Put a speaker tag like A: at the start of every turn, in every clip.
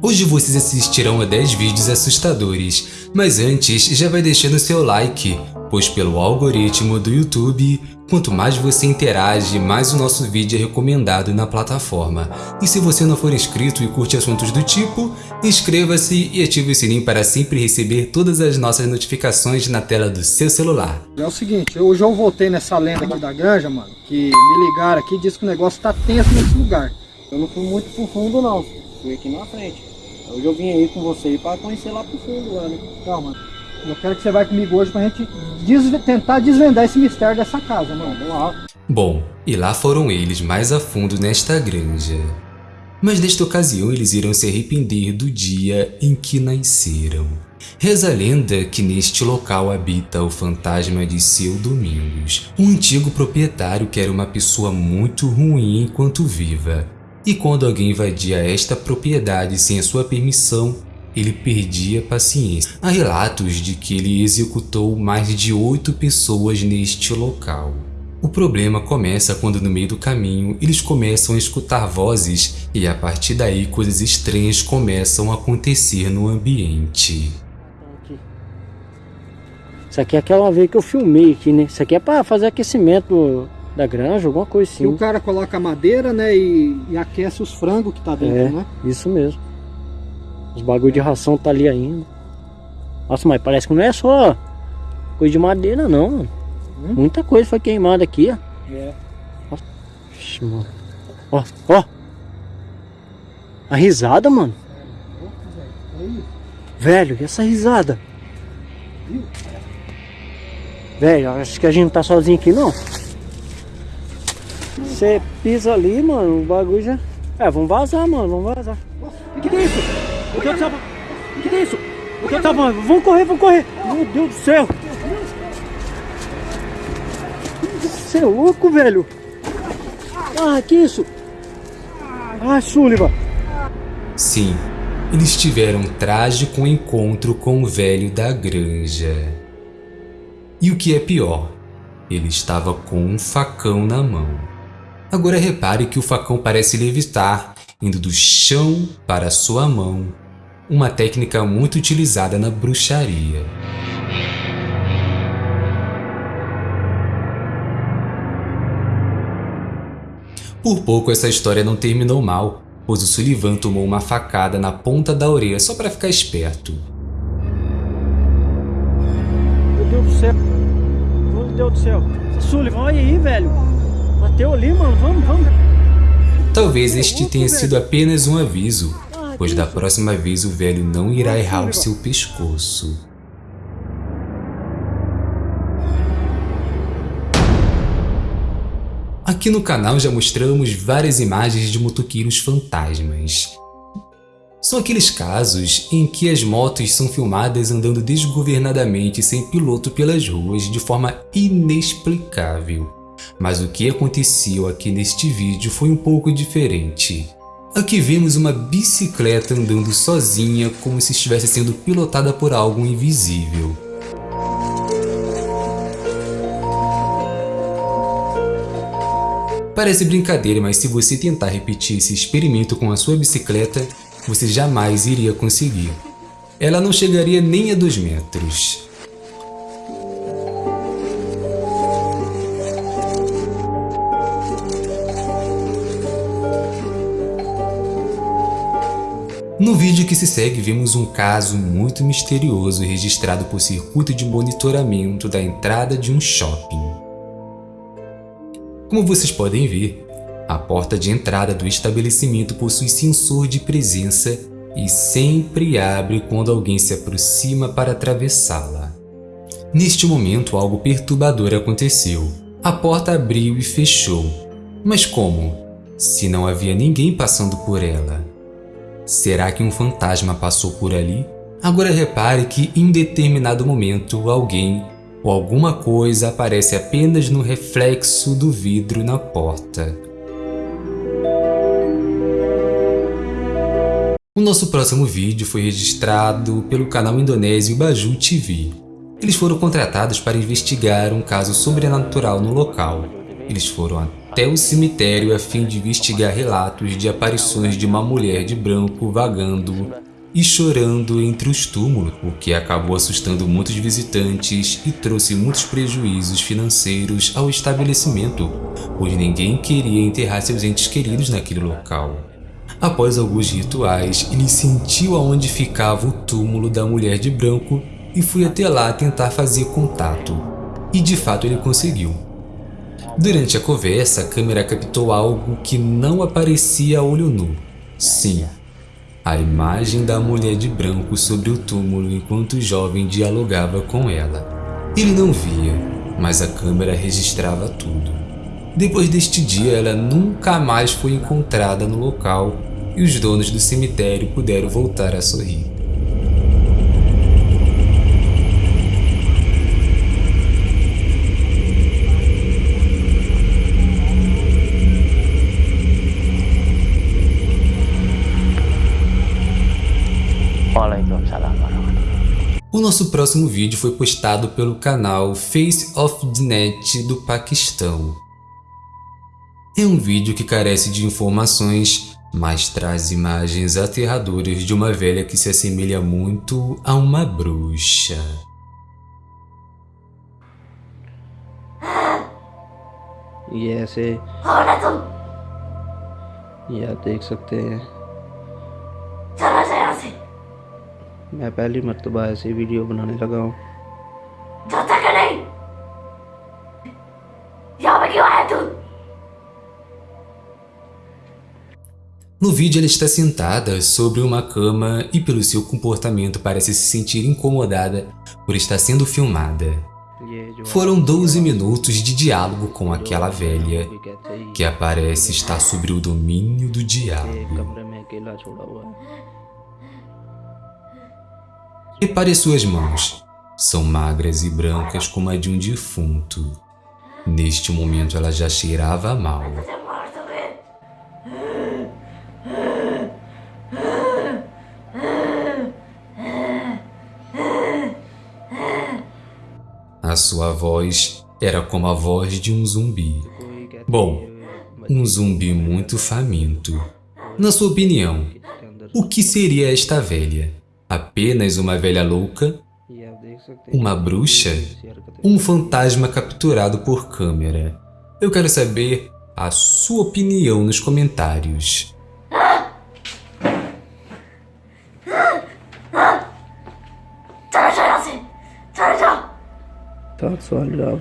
A: Hoje vocês assistirão a 10 vídeos assustadores, mas antes já vai deixando seu like, pois pelo algoritmo do YouTube, quanto mais você interage, mais o nosso vídeo é recomendado na plataforma. E se você não for inscrito e curte assuntos do tipo, inscreva-se e ative o sininho para sempre receber todas as nossas notificações na tela do seu celular.
B: É o seguinte, eu voltei nessa lenda aqui da granja, mano, que me ligaram aqui e disse que o negócio tá tenso nesse lugar. Eu não fui muito pro fundo não, fui aqui na frente. Hoje eu vim aí com você aí pra conhecer lá pro fundo lá, né? Calma. Eu quero que você vai comigo hoje pra gente desve tentar desvendar esse mistério dessa casa, mano. Vamos lá.
A: Bom, e lá foram eles mais a fundo nesta granja. Mas nesta ocasião eles irão se arrepender do dia em que nasceram. Reza a lenda que neste local habita o fantasma de seu Domingos, um antigo proprietário que era uma pessoa muito ruim enquanto viva e quando alguém invadia esta propriedade sem a sua permissão, ele perdia paciência. Há relatos de que ele executou mais de oito pessoas neste local. O problema começa quando no meio do caminho eles começam a escutar vozes e a partir daí coisas estranhas começam a acontecer no ambiente.
C: Isso aqui é aquela vez que eu filmei aqui, né? Isso aqui é para fazer aquecimento da granja, alguma coisa assim.
B: E o cara coloca a madeira, né, e, e aquece os frangos que tá dentro,
C: é,
B: né?
C: isso mesmo. Os bagulho de ração tá ali ainda. Nossa, mas parece que não é só coisa de madeira não, mano. Hum? Muita coisa foi queimada aqui, ó. É. Nossa, mano. Ó, ó. A risada, mano. Velho, e essa risada? Velho, acho que a gente não tá sozinho aqui não. Você pisa ali, mano, o bagulho já... É, vamos vazar, mano, vamos vazar. O que, que é isso? O que é isso? O que é isso? O que é isso? Vamos correr, vamos correr. Meu Deus do céu. Você é louco, velho. Ah, que isso? Ah, Sullivan.
A: Sim, eles tiveram um trágico encontro com o velho da granja. E o que é pior, ele estava com um facão na mão. Agora repare que o facão parece levitar, indo do chão para sua mão, uma técnica muito utilizada na bruxaria. Por pouco essa história não terminou mal, pois o Sullivan tomou uma facada na ponta da orelha só para ficar esperto.
C: Meu Deus do céu! Meu Deus do céu! Sullivan, olha aí, velho! Bateu ali, mano. Vamos, vamos.
A: Talvez este tenha sido apenas um aviso, pois da próxima vez o velho não irá errar o seu pescoço. Aqui no canal já mostramos várias imagens de motoqueiros fantasmas. São aqueles casos em que as motos são filmadas andando desgovernadamente sem piloto pelas ruas de forma inexplicável. Mas o que aconteceu aqui neste vídeo foi um pouco diferente. Aqui vemos uma bicicleta andando sozinha como se estivesse sendo pilotada por algo invisível. Parece brincadeira, mas se você tentar repetir esse experimento com a sua bicicleta, você jamais iria conseguir. Ela não chegaria nem a 2 metros. No vídeo que se segue, vemos um caso muito misterioso registrado por circuito de monitoramento da entrada de um shopping. Como vocês podem ver, a porta de entrada do estabelecimento possui sensor de presença e sempre abre quando alguém se aproxima para atravessá-la. Neste momento, algo perturbador aconteceu. A porta abriu e fechou. Mas como? Se não havia ninguém passando por ela. Será que um fantasma passou por ali? Agora repare que em determinado momento alguém ou alguma coisa aparece apenas no reflexo do vidro na porta. O nosso próximo vídeo foi registrado pelo canal indonésio Baju TV. Eles foram contratados para investigar um caso sobrenatural no local. Eles foram até o cemitério a fim de investigar relatos de aparições de uma mulher de branco vagando e chorando entre os túmulos, o que acabou assustando muitos visitantes e trouxe muitos prejuízos financeiros ao estabelecimento, pois ninguém queria enterrar seus entes queridos naquele local. Após alguns rituais, ele sentiu aonde ficava o túmulo da mulher de branco e foi até lá tentar fazer contato. E de fato ele conseguiu. Durante a conversa, a câmera captou algo que não aparecia a olho nu. Sim, a imagem da mulher de branco sobre o túmulo enquanto o jovem dialogava com ela. Ele não via, mas a câmera registrava tudo. Depois deste dia, ela nunca mais foi encontrada no local e os donos do cemitério puderam voltar a sorrir. O nosso próximo vídeo foi postado pelo canal Face of the Net do Paquistão. É um vídeo que carece de informações, mas traz imagens aterradoras de uma velha que se assemelha muito a uma bruxa.
C: ये ऐसे ये आप देख सकते हैं मैं पहली मरतबा ऐसी वीडियो बनाने लगा हूँ
A: No vídeo ela está sentada sobre uma cama e pelo seu comportamento parece se sentir incomodada por estar sendo filmada. Foram 12 minutos de diálogo com aquela velha que aparece estar sobre o domínio do diálogo. Repare suas mãos. São magras e brancas como a de um defunto. Neste momento ela já cheirava mal. A sua voz era como a voz de um zumbi. Bom, um zumbi muito faminto. Na sua opinião, o que seria esta velha? Apenas uma velha louca? Uma bruxa? Um fantasma capturado por câmera? Eu quero saber a sua opinião nos comentários.
C: Soalnya.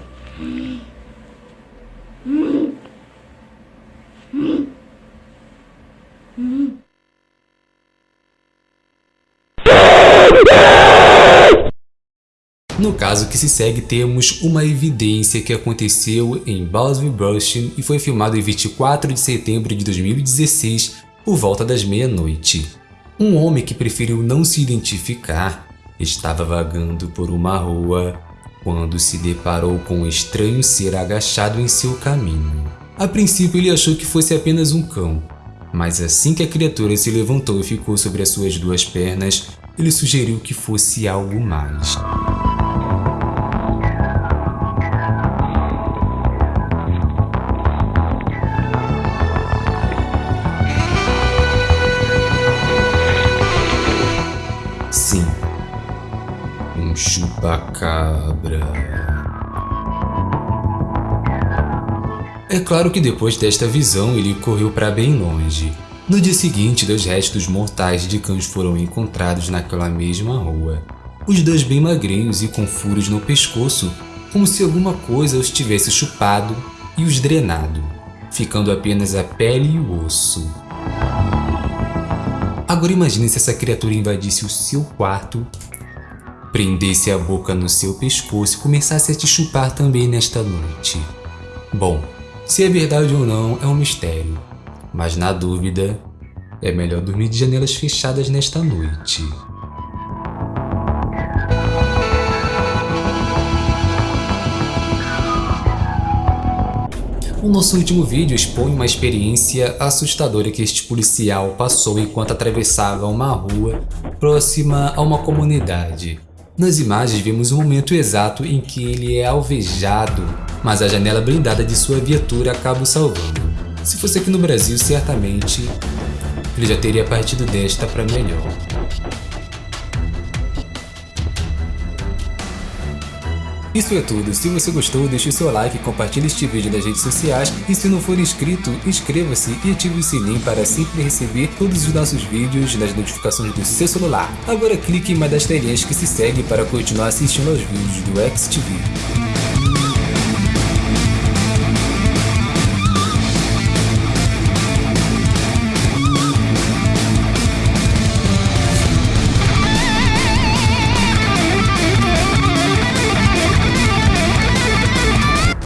A: No caso que se segue, temos uma evidência que aconteceu em Boswell Brushing e foi filmado em 24 de setembro de 2016, por volta das meia-noite. Um homem que preferiu não se identificar estava vagando por uma rua quando se deparou com um estranho ser agachado em seu caminho. A princípio ele achou que fosse apenas um cão, mas assim que a criatura se levantou e ficou sobre as suas duas pernas, ele sugeriu que fosse algo mais. Chupacabra. É claro que depois desta visão ele correu para bem longe. No dia seguinte, dois restos mortais de cães foram encontrados naquela mesma rua. Os dois bem magrinhos e com furos no pescoço, como se alguma coisa os tivesse chupado e os drenado, ficando apenas a pele e o osso. Agora imagine se essa criatura invadisse o seu quarto prendesse a boca no seu pescoço e começasse a te chupar também nesta noite. Bom, se é verdade ou não é um mistério, mas na dúvida, é melhor dormir de janelas fechadas nesta noite. O nosso último vídeo expõe uma experiência assustadora que este policial passou enquanto atravessava uma rua próxima a uma comunidade Nas imagens vemos o momento exato em que ele é alvejado, mas a janela blindada de sua viatura acaba o salvando. Se fosse aqui no Brasil, certamente ele já teria partido desta para melhor. Isso é tudo, se você gostou deixe seu like, compartilhe este vídeo nas redes sociais e se não for inscrito, inscreva-se e ative o sininho para sempre receber todos os nossos vídeos nas notificações do seu celular. Agora clique em uma das telinhas que se segue para continuar assistindo aos vídeos do XTV.